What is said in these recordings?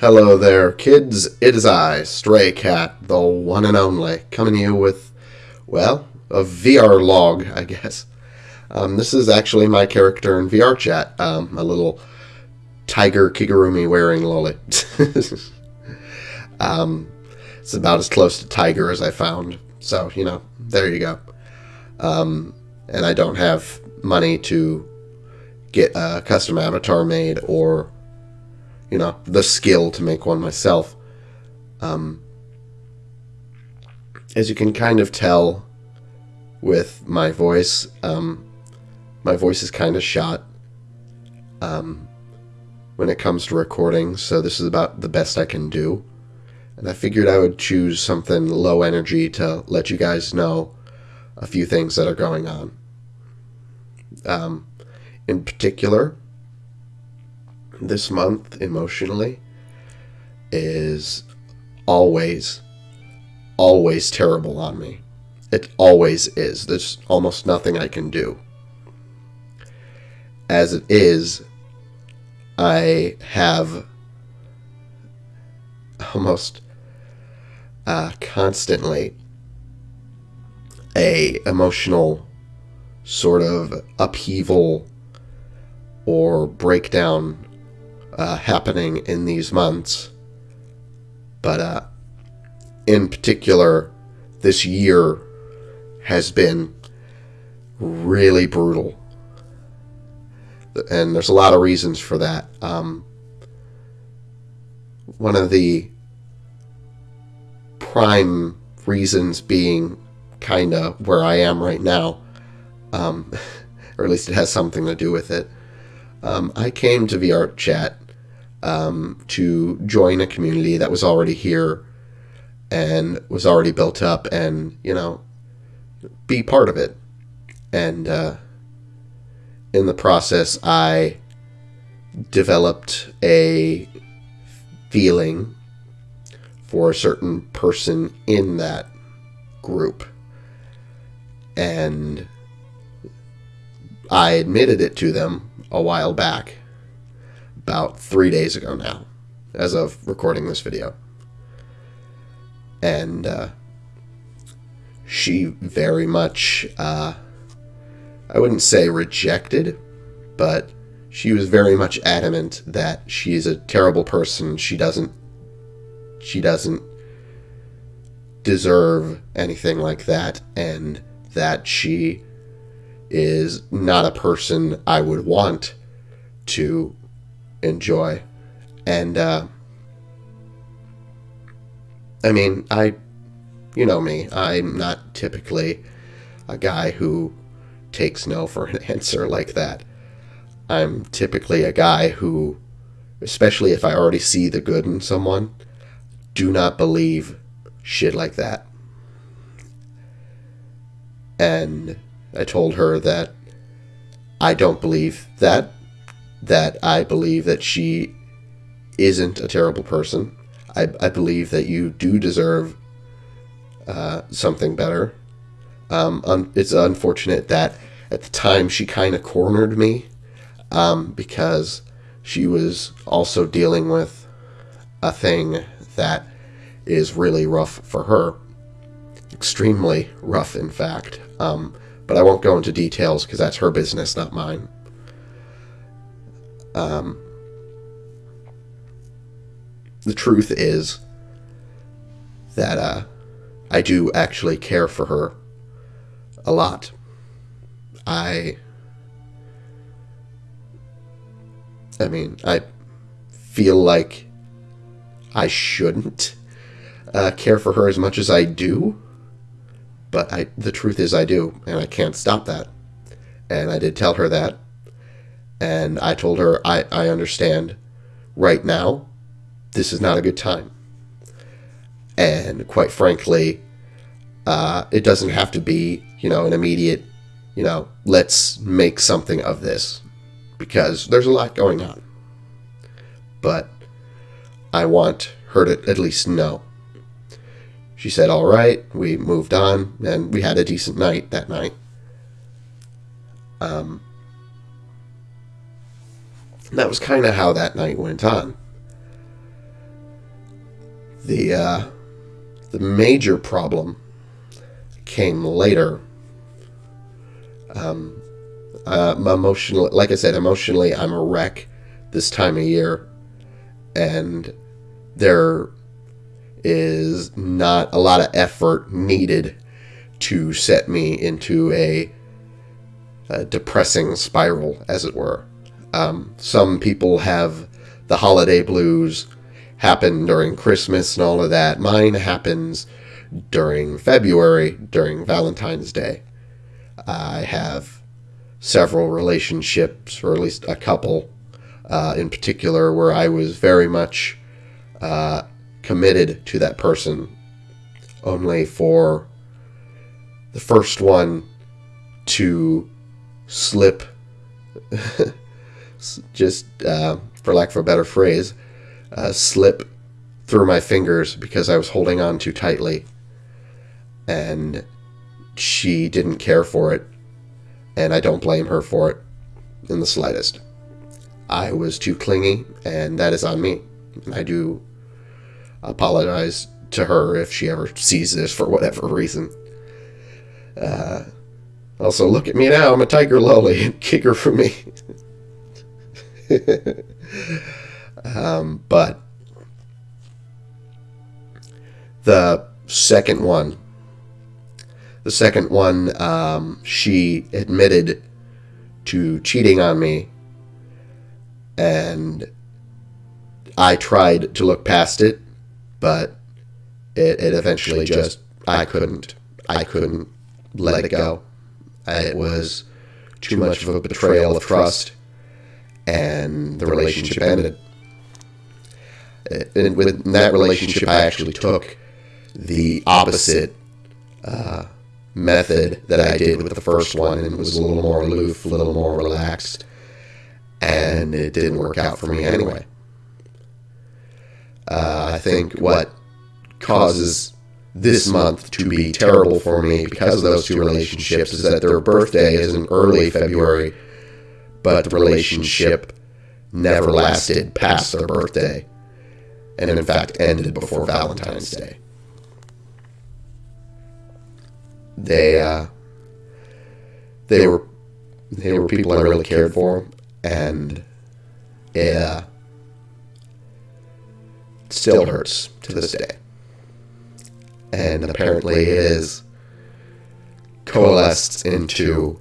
Hello there, kids. It is I, Stray Cat, the one and only, coming to you with, well, a VR log, I guess. Um, this is actually my character in VR chat, um, a little tiger Kigurumi wearing lolly. um, it's about as close to tiger as I found. So, you know, there you go. Um, and I don't have money to get a custom avatar made or you know, the skill to make one myself. Um, as you can kind of tell with my voice, um, my voice is kind of shot um, when it comes to recording, so this is about the best I can do. And I figured I would choose something low energy to let you guys know a few things that are going on. Um, in particular, this month emotionally is always, always terrible on me. It always is. There's almost nothing I can do. As it is, I have almost uh, constantly a emotional sort of upheaval or breakdown uh, happening in these months. But uh, in particular, this year has been really brutal. And there's a lot of reasons for that. Um, one of the prime reasons being kind of where I am right now, um, or at least it has something to do with it. Um, I came to VR Chat um, to join a community that was already here and was already built up and, you know, be part of it. And uh, in the process, I developed a feeling for a certain person in that group. And I admitted it to them a while back about three days ago now, as of recording this video. And uh, she very much, uh, I wouldn't say rejected, but she was very much adamant that she's a terrible person. She doesn't, she doesn't deserve anything like that, and that she is not a person I would want to enjoy. And, uh, I mean, I, you know me, I'm not typically a guy who takes no for an answer like that. I'm typically a guy who, especially if I already see the good in someone, do not believe shit like that. And I told her that I don't believe that that I believe that she isn't a terrible person. I, I believe that you do deserve uh, something better. Um, un it's unfortunate that at the time she kind of cornered me um, because she was also dealing with a thing that is really rough for her. Extremely rough, in fact. Um, but I won't go into details because that's her business, not mine. Um, the truth is that uh, I do actually care for her a lot. I. I mean, I feel like I shouldn't uh, care for her as much as I do, but I, the truth is I do, and I can't stop that. And I did tell her that, and I told her, I, I understand right now, this is not a good time. And quite frankly, uh, it doesn't have to be, you know, an immediate, you know, let's make something of this because there's a lot going on. But I want her to at least know. She said, all right, we moved on, and we had a decent night that night. Um, that was kind of how that night went on. The uh, the major problem came later. Um, uh, emotionally, like I said, emotionally, I'm a wreck this time of year, and there is not a lot of effort needed to set me into a, a depressing spiral, as it were. Um, some people have the holiday blues happen during Christmas and all of that. Mine happens during February, during Valentine's Day. I have several relationships, or at least a couple uh, in particular, where I was very much uh, committed to that person, only for the first one to slip, just uh, for lack of a better phrase, uh, slip through my fingers because I was holding on too tightly. And she didn't care for it, and I don't blame her for it in the slightest. I was too clingy, and that is on me. And I do apologize to her if she ever sees this for whatever reason. Uh, also, look at me now. I'm a tiger lolly. Kick her for me. um, but the second one, the second one, um, she admitted to cheating on me, and I tried to look past it, but it, it eventually just I couldn't I couldn't let it go. It was too much of a betrayal of trust, and the relationship ended. And with that relationship, I actually took the opposite uh, method that I did with the first one, and it was a little more aloof, a little more relaxed, and it didn't work out for me anyway. Uh, I think what causes this month to be terrible for me because of those two relationships is that their birthday is in early February, but the relationship never lasted past their birthday, and in fact ended before Valentine's Day. They uh, they were they were people I really cared for, and it uh, still hurts to this day. And apparently it is coalesced into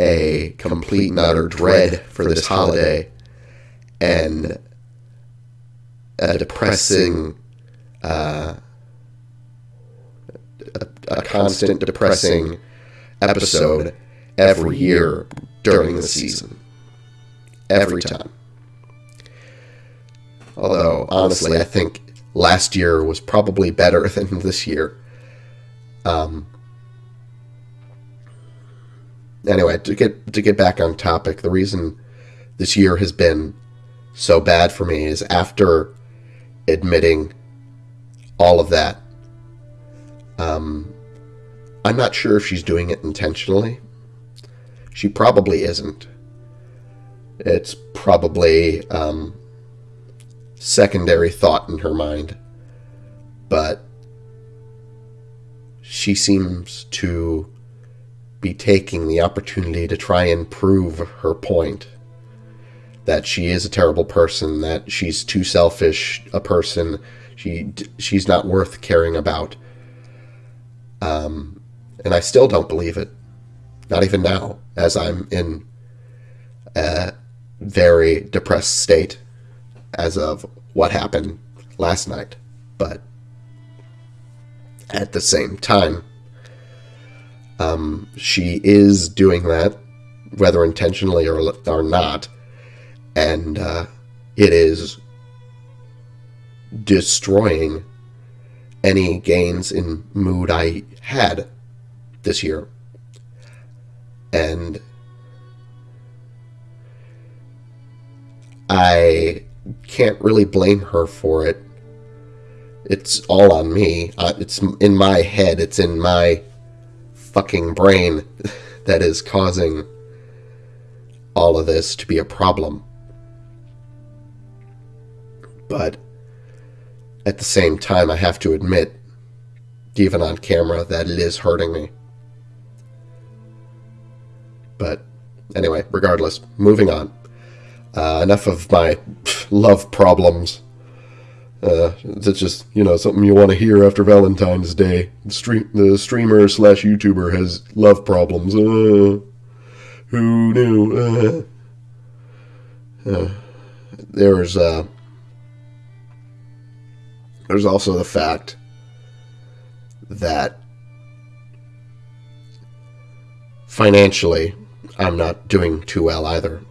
a complete and utter dread for this holiday and a depressing, uh, a, a constant depressing episode every year during the season. Every time. Although, honestly, I think last year was probably better than this year. Um, anyway, to get to get back on topic, the reason this year has been so bad for me is after admitting all of that. Um, I'm not sure if she's doing it intentionally. She probably isn't. It's probably um, secondary thought in her mind. But she seems to be taking the opportunity to try and prove her point that she is a terrible person, that she's too selfish a person, she she's not worth caring about. Um, and I still don't believe it, not even now, as I'm in a very depressed state as of what happened last night. But at the same time, um, she is doing that, whether intentionally or, or not, and uh, it is destroying any gains in mood I had this year. And I can't really blame her for it. It's all on me. Uh, it's in my head. It's in my fucking brain that is causing all of this to be a problem. But at the same time, I have to admit, even on camera, that it is hurting me. But anyway, regardless, moving on. Uh, enough of my love problems. Uh, that's just you know something you want to hear after Valentine's Day. The stream the streamer slash YouTuber has love problems. Uh, who knew? Uh, uh there's uh, there's also the fact that financially I'm not doing too well either.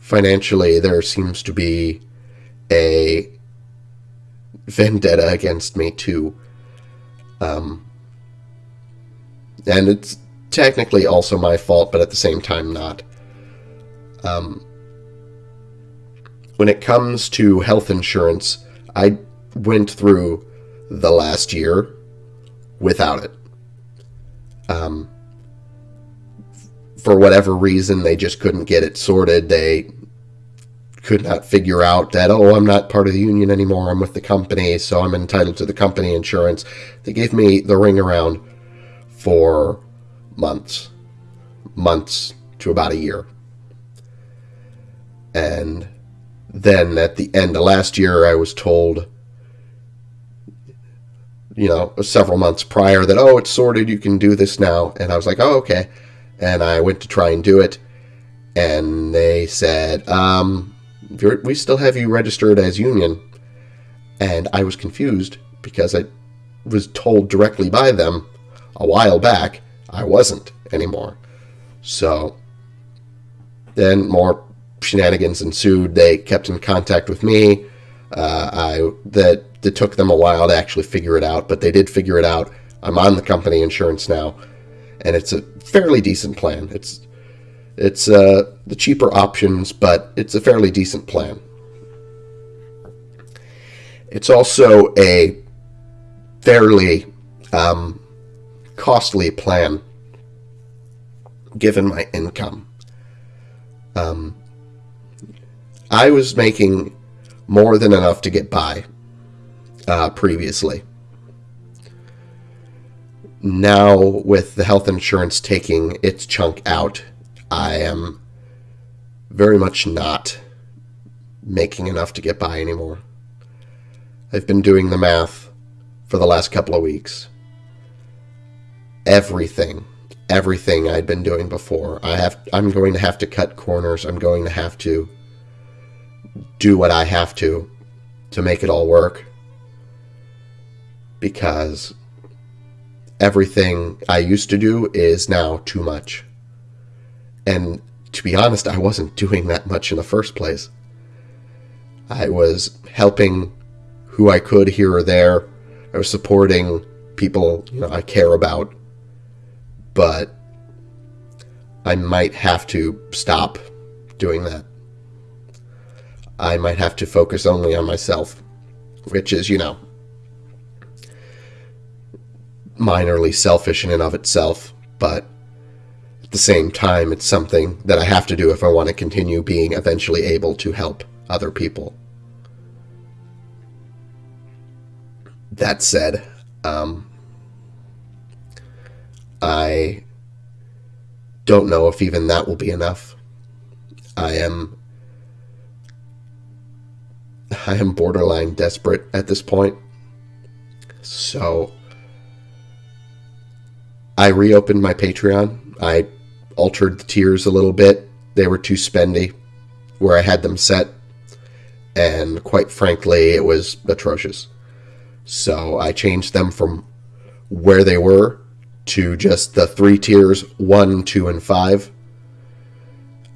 Financially, there seems to be a vendetta against me too. Um, and it's technically also my fault, but at the same time not. Um, when it comes to health insurance, I went through the last year without it. Um, for whatever reason, they just couldn't get it sorted. They could not figure out that, oh, I'm not part of the union anymore. I'm with the company, so I'm entitled to the company insurance. They gave me the ring around for months, months to about a year. And then at the end of last year, I was told, you know, several months prior that, oh, it's sorted, you can do this now. And I was like, oh, okay. And I went to try and do it. And they said, um, we still have you registered as union. And I was confused because I was told directly by them a while back I wasn't anymore. So then more shenanigans ensued. They kept in contact with me. Uh, I that it took them a while to actually figure it out, but they did figure it out. I'm on the company insurance now, and it's a fairly decent plan. It's it's uh, the cheaper options, but it's a fairly decent plan. It's also a fairly um, costly plan given my income. Um, I was making more than enough to get by uh, previously. Now, with the health insurance taking its chunk out, I am very much not making enough to get by anymore. I've been doing the math for the last couple of weeks. Everything, everything I'd been doing before, I have I'm going to have to cut corners. I'm going to have to do what I have to to make it all work. Because everything I used to do is now too much. And to be honest, I wasn't doing that much in the first place. I was helping who I could here or there. I was supporting people you know I care about. But I might have to stop doing that. I might have to focus only on myself, which is, you know, minorly selfish in and of itself, but the same time, it's something that I have to do if I want to continue being eventually able to help other people. That said, um, I don't know if even that will be enough. I am I am borderline desperate at this point. So I reopened my Patreon. I altered the tiers a little bit. They were too spendy where I had them set. And quite frankly, it was atrocious. So I changed them from where they were to just the three tiers one, two, and five.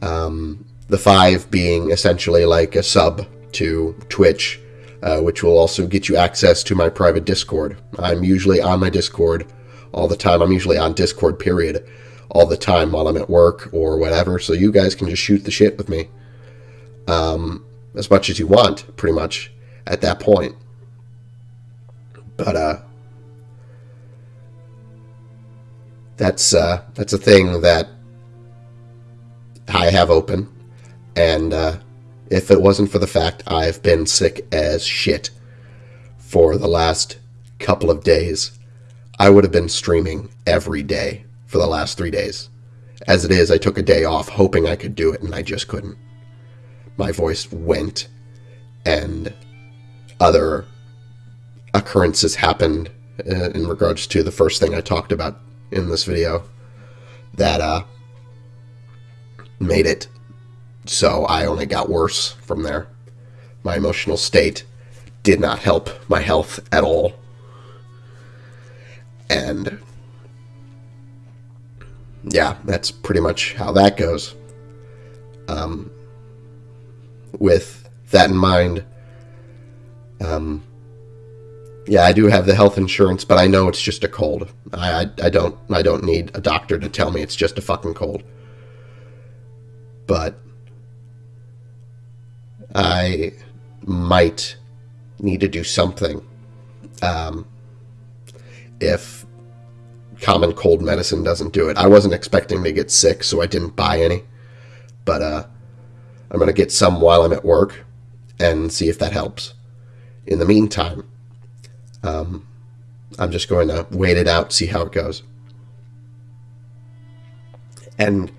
Um, the five being essentially like a sub to Twitch, uh, which will also get you access to my private Discord. I'm usually on my Discord all the time. I'm usually on Discord, period all the time while I'm at work or whatever. So you guys can just shoot the shit with me um, as much as you want, pretty much at that point. But uh, that's uh, that's a thing that I have open, and uh, if it wasn't for the fact I've been sick as shit for the last couple of days, I would have been streaming every day for the last three days. As it is, I took a day off hoping I could do it, and I just couldn't. My voice went, and other occurrences happened uh, in regards to the first thing I talked about in this video that uh, made it so I only got worse from there. My emotional state did not help my health at all. And yeah, that's pretty much how that goes. Um, with that in mind, um, yeah, I do have the health insurance, but I know it's just a cold. I, I, I don't I don't need a doctor to tell me it's just a fucking cold. But I might need to do something um, if common cold medicine doesn't do it. I wasn't expecting to get sick, so I didn't buy any. But uh, I'm going to get some while I'm at work and see if that helps. In the meantime, um, I'm just going to wait it out, see how it goes. And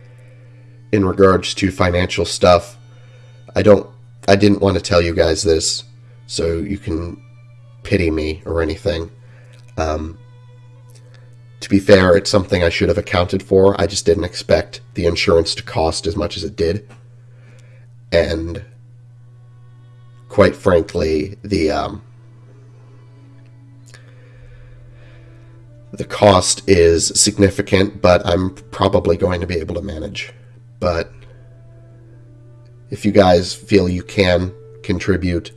in regards to financial stuff, I don't, I didn't want to tell you guys this so you can pity me or anything. Um, to be fair, it's something I should have accounted for. I just didn't expect the insurance to cost as much as it did. And quite frankly, the um, the cost is significant, but I'm probably going to be able to manage. But if you guys feel you can contribute,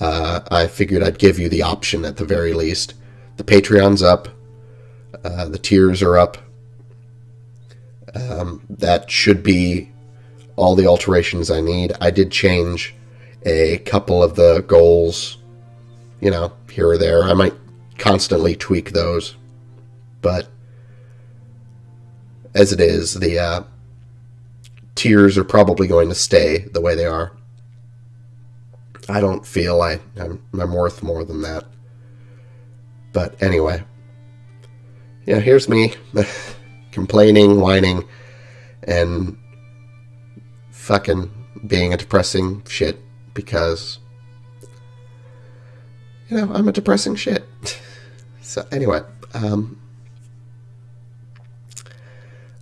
uh, I figured I'd give you the option at the very least. The Patreon's up, uh, the tiers are up. Um, that should be all the alterations I need. I did change a couple of the goals, you know, here or there. I might constantly tweak those. But as it is, the uh, tiers are probably going to stay the way they are. I don't feel I, I'm, I'm worth more than that. But anyway, yeah, here's me complaining, whining, and fucking being a depressing shit because, you know, I'm a depressing shit. So anyway, um,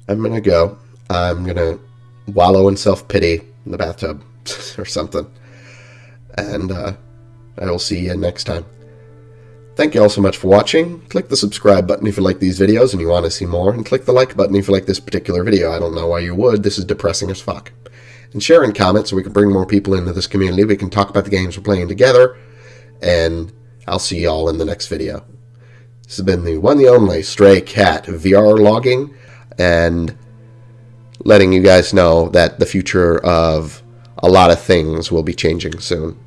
I'm gonna go. I'm gonna wallow in self pity in the bathtub or something, and uh, I will see you next time. Thank you all so much for watching. Click the subscribe button if you like these videos and you want to see more, and click the like button if you like this particular video. I don't know why you would. This is depressing as fuck. And share and comment so we can bring more people into this community. We can talk about the games we're playing together, and I'll see you all in the next video. This has been the one the only Stray Cat VR logging and letting you guys know that the future of a lot of things will be changing soon.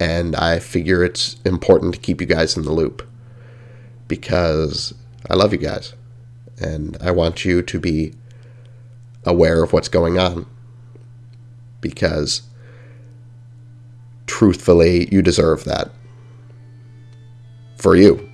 And I figure it's important to keep you guys in the loop because I love you guys and I want you to be aware of what's going on because truthfully, you deserve that for you.